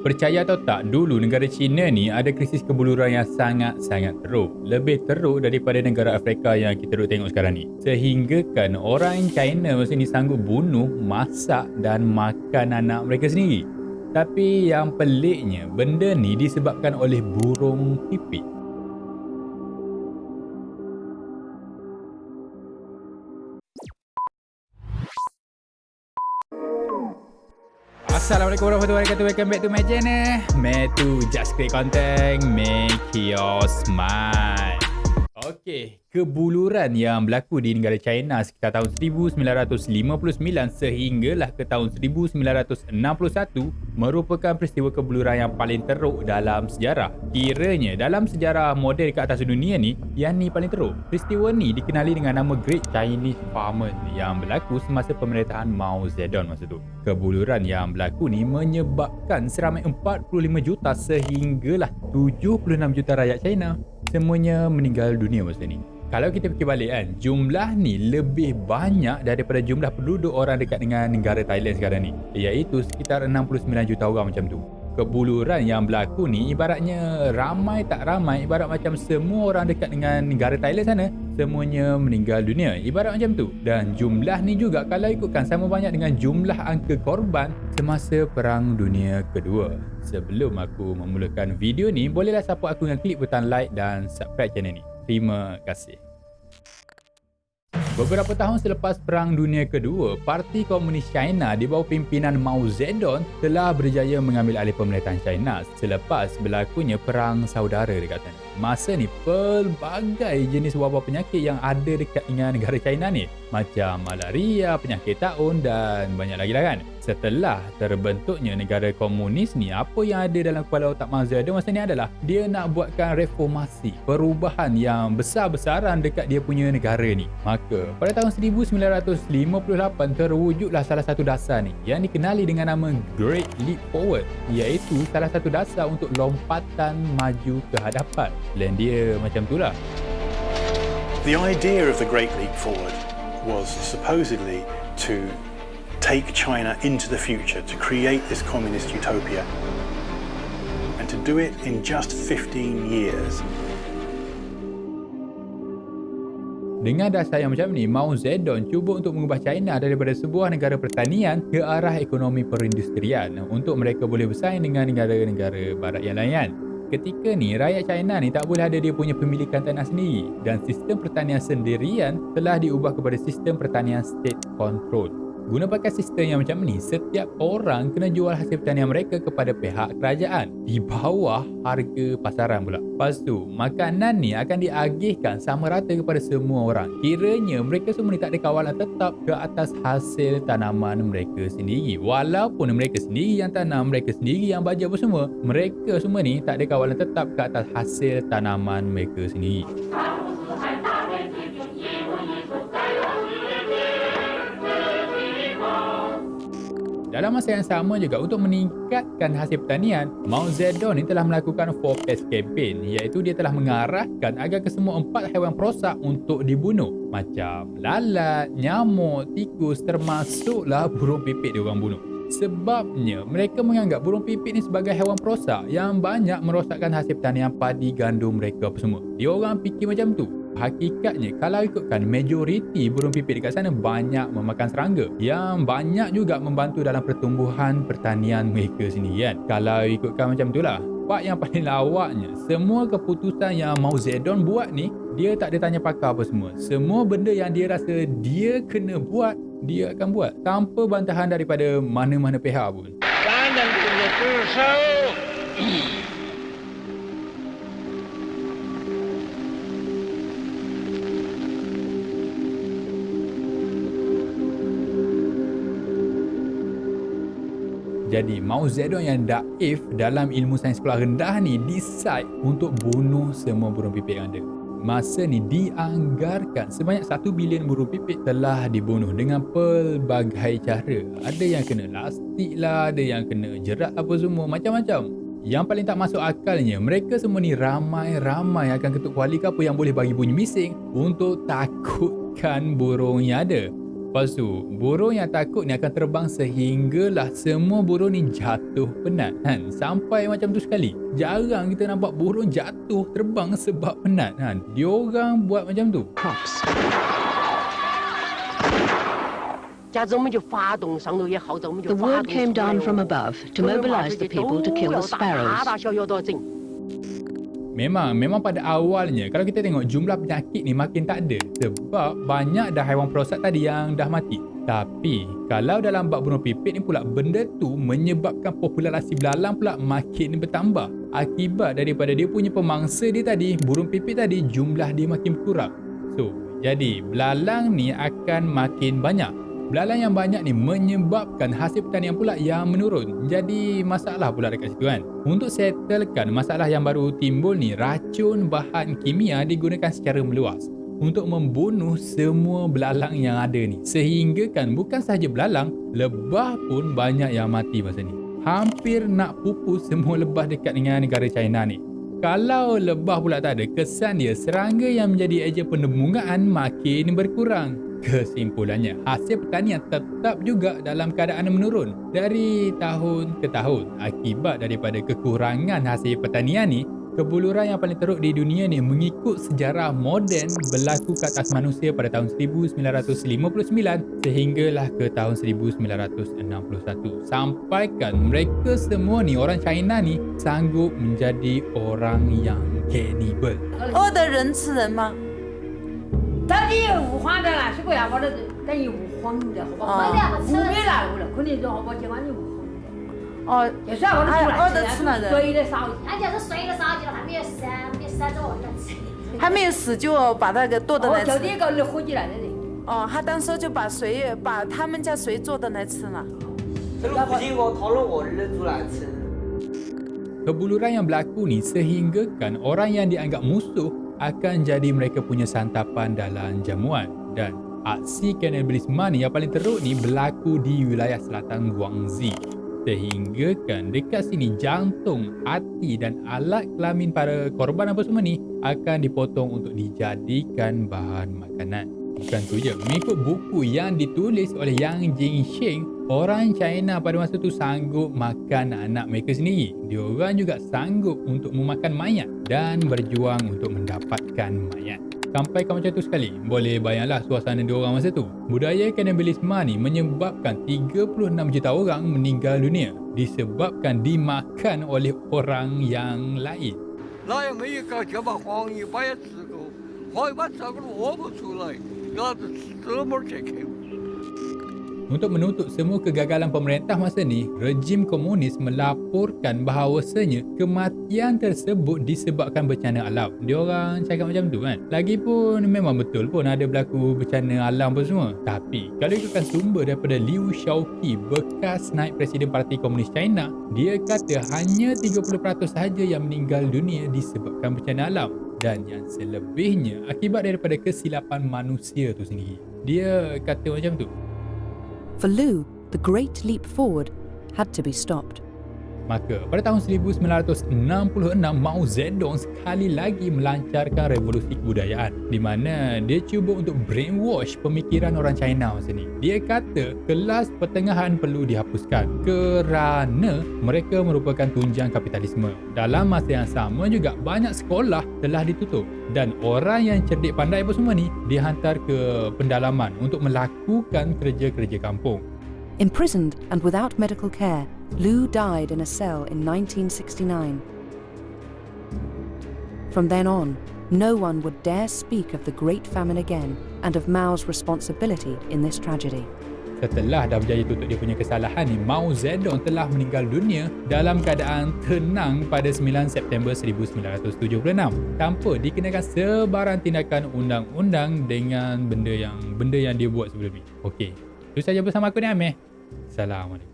Percaya atau tak, dulu negara China ni ada krisis kebuluran yang sangat-sangat teruk. Lebih teruk daripada negara Afrika yang kita duduk tengok sekarang ni. Sehingga kan orang China masa ni sanggup bunuh, masak dan makan anak mereka sendiri. Tapi yang peliknya, benda ni disebabkan oleh burung pipit. Assalamualaikum warahmatullahi wabarakatuh. Welcome back to my channel. Metu Just Create Content. Make your smile Okay, kebuluran yang berlaku di negara China sekitar tahun 1959 sehinggalah ke tahun 1961 merupakan peristiwa kebuluran yang paling teruk dalam sejarah. Kiranya dalam sejarah moden ke atas dunia ni, yang ni paling teruk. Peristiwa ni dikenali dengan nama Great Chinese Famine yang berlaku semasa pemerintahan Mao Zedong masa tu. Kebuluran yang berlaku ni menyebabkan seramai 45 juta sehinggalah 76 juta rakyat China semuanya meninggal dunia masa ni. Kalau kita fikir balik kan, jumlah ni lebih banyak daripada jumlah penduduk orang dekat dengan negara Thailand sekarang ni. Iaitu sekitar 69 juta orang macam tu. Kebuluran yang berlaku ni ibaratnya ramai tak ramai, ibarat macam semua orang dekat dengan negara Thailand sana, semuanya meninggal dunia. Ibarat macam tu. Dan jumlah ni juga kalau ikutkan sama banyak dengan jumlah angka korban semasa Perang Dunia Kedua. Sebelum aku memulakan video ni, bolehlah support aku dengan klik butang like dan subscribe channel ni. Terima kasih. Beberapa tahun selepas Perang Dunia Kedua, Parti Komunis China di bawah pimpinan Mao Zedong telah berjaya mengambil alih pemerintahan China selepas berlakunya Perang Saudara dekat sana. Masa ni, pelbagai jenis wabak penyakit yang ada dekat dengan negara China ni macam malaria, penyakit taun dan banyak lagi lah kan. Setelah terbentuknya negara komunis ni, apa yang ada dalam kepala otak Mao Zedong masa ni adalah dia nak buatkan reformasi, perubahan yang besar-besaran dekat dia punya negara ni. Maka, pada tahun 1958 terwujudlah salah satu dasar ni yang dikenali dengan nama Great Leap Forward iaitu salah satu dasar untuk lompatan maju ke hadapan. Plan dia macam tu lah. The idea of the Great Leap Forward was supposedly to take China into the future, to create this communist utopia, and to do it in just 15 years. Dengan dasar yang macam ni, Mao Zedong cuba untuk mengubah China daripada sebuah negara pertanian ke arah ekonomi perindustrian untuk mereka boleh bersaing dengan negara-negara barat yang lain. Ketika ni, rakyat China ni tak boleh ada dia punya pemilikan tanah sendiri dan sistem pertanian sendirian telah diubah kepada sistem pertanian state control. Guna pakai sistem yang macam ni, setiap orang kena jual hasil pertanian mereka kepada pihak kerajaan di bawah harga pasaran pula. Lepas tu, makanan ni akan diagihkan sama rata kepada semua orang. Kiranya mereka semua ni tak ada kawalan tetap ke atas hasil tanaman mereka sendiri. Walaupun mereka sendiri yang tanam, mereka sendiri yang bajet apa semua, mereka semua ni tak ada kawalan tetap ke atas hasil tanaman mereka sendiri. Dalam masa yang sama juga untuk meningkatkan hasil pertanian, Mao Zedong ni telah melakukan four pest campaign iaitu dia telah mengarahkan agar kesemua empat haiwan perosak untuk dibunuh macam lalat, nyamuk, tikus termasuklah burung pipit dia orang bunuh. Sebabnya mereka menganggap burung pipit ni sebagai haiwan perosak yang banyak merosakkan hasil pertanian padi gandum mereka apa semua. Dia orang fikir macam tu. Hakikatnya kalau ikutkan majoriti burung pipit dekat sana banyak memakan serangga yang banyak juga membantu dalam pertumbuhan pertanian mereka sendiri kan. Kalau ikutkan macam itulah. Part yang paling lawaknya, semua keputusan yang Mao Zedong buat ni, dia tak ada tanya pakar apa semua. Semua benda yang dia rasa dia kena buat, dia akan buat. Tanpa bantahan daripada mana-mana pihak pun. Jangan punya Jadi Mao Zedong yang daif dalam ilmu sains sekolah rendah ni decide untuk bunuh semua burung pipit yang ada. Masa ni dianggarkan sebanyak 1 bilion burung pipit telah dibunuh dengan pelbagai cara. Ada yang kena lastik lah, ada yang kena jerat apa semua, macam-macam. Yang paling tak masuk akalnya, mereka semua ni ramai-ramai akan ketuk kuali ke apa yang boleh bagi bunyi bising untuk takutkan burung yang ada. Lepas tu, burung yang takut ni akan terbang sehinggalah semua burung ni jatuh penat kan. Sampai macam tu sekali. Jarang kita nampak burung jatuh terbang sebab penat kan. Diorang buat macam tu. crops. 加之我们就发动上头也号召我们就 The 发 word 动 came 出来 down 哦 from above to 所有的话 mobilize 这 the 些 people to 都 kill 要 the 大大 sparrows. Memang, memang pada awalnya kalau kita tengok jumlah penyakit ni makin tak ada sebab banyak dah haiwan prostat tadi yang dah mati. Tapi kalau dalam bak bunuh pipit ni pula benda tu menyebabkan populasi belalang pula makin bertambah. Akibat daripada dia punya pemangsa dia tadi, burung pipit tadi jumlah dia makin kurang. So, jadi belalang ni akan makin banyak. Belalang yang banyak ni menyebabkan hasil pertanian pula yang menurun. Jadi masalah pula dekat situ kan. Untuk settlekan masalah yang baru timbul ni, racun bahan kimia digunakan secara meluas untuk membunuh semua belalang yang ada ni. Sehingga kan bukan sahaja belalang, lebah pun banyak yang mati masa ni. Hampir nak pupus semua lebah dekat dengan negara China ni. Kalau lebah pula tak ada, kesan dia serangga yang menjadi ejen penembungan makin berkurang. Kesimpulannya, hasil pertanian tetap juga dalam keadaan menurun dari tahun ke tahun. Akibat daripada kekurangan hasil pertanian ni, kebuluran yang paling teruk di dunia ni mengikut sejarah moden berlaku ke atas manusia pada tahun 1959 sehinggalah ke tahun 1961. Sampaikan mereka semua ni, orang China ni, sanggup menjadi orang yang cannibal. 饿的人吃人吗？ 咱这五黄的啦，是不呀？我这咱有五黄的，好不好？啊五没啦，有了，肯定就好不？今晚有五黄的，哦，就算我这出来哎饿得吃了人水的烧鸡，俺就是睡了烧鸡了，还没有死，没死着我能吃。还没有死就把那个剁的哦来，吃。就这个火鸡来的人。哦，他当时就把谁把他们家谁做的来吃了。这个附近我讨论我儿子来吃。Kebuluran yang berlaku ni sehinggakan orang yang dianggap musuh akan jadi mereka punya santapan dalam jamuan dan aksi kanibalisme ni yang paling teruk ni berlaku di wilayah selatan Guangxi sehinggakan dekat sini jantung, hati dan alat kelamin para korban apa semua ni akan dipotong untuk dijadikan bahan makanan. Bukan tu je, mengikut buku yang ditulis oleh Yang Jingxing, orang China pada masa tu sanggup makan anak mereka sendiri. Diorang juga sanggup untuk memakan mayat dan berjuang untuk mendapatkan mayat. Sampai kau macam tu sekali, boleh bayanglah suasana diorang masa tu. Budaya kanibalisme ni menyebabkan 36 juta orang meninggal dunia disebabkan dimakan oleh orang yang lain. 那也没有搞就把黄一把也吃过，黄一把吃个萝卜出来，那是这么健康。 Untuk menutup semua kegagalan pemerintah masa ni, rejim komunis melaporkan bahawasanya kematian tersebut disebabkan bencana alam. Dia orang cakap macam tu kan. Lagipun memang betul pun ada berlaku bencana alam pun semua. Tapi kalau ikutkan sumber daripada Liu Shaoqi, bekas naib Presiden Parti Komunis China, dia kata hanya 30% sahaja yang meninggal dunia disebabkan bencana alam dan yang selebihnya akibat daripada kesilapan manusia tu sendiri. Dia kata macam tu. For Liu, the great leap forward had to be stopped. Maka pada tahun 1966 Mao Zedong sekali lagi melancarkan revolusi kebudayaan di mana dia cuba untuk brainwash pemikiran orang China masa ni. Dia kata kelas pertengahan perlu dihapuskan kerana mereka merupakan tunjang kapitalisme. Dalam masa yang sama juga banyak sekolah telah ditutup dan orang yang cerdik pandai apa semua ni dihantar ke pendalaman untuk melakukan kerja-kerja kampung. Imprisoned and without medical care, Liu died in a cell in 1969. From then on, no one would dare speak of the Great Famine again and of Mao's responsibility in this tragedy. Setelah dah berjaya tutup dia punya kesalahan ni, Mao Zedong telah meninggal dunia dalam keadaan tenang pada 9 September 1976 tanpa dikenakan sebarang tindakan undang-undang dengan benda yang benda yang dia buat sebelum ni. Okey. Itu saja bersama aku ni Amir. Assalamualaikum.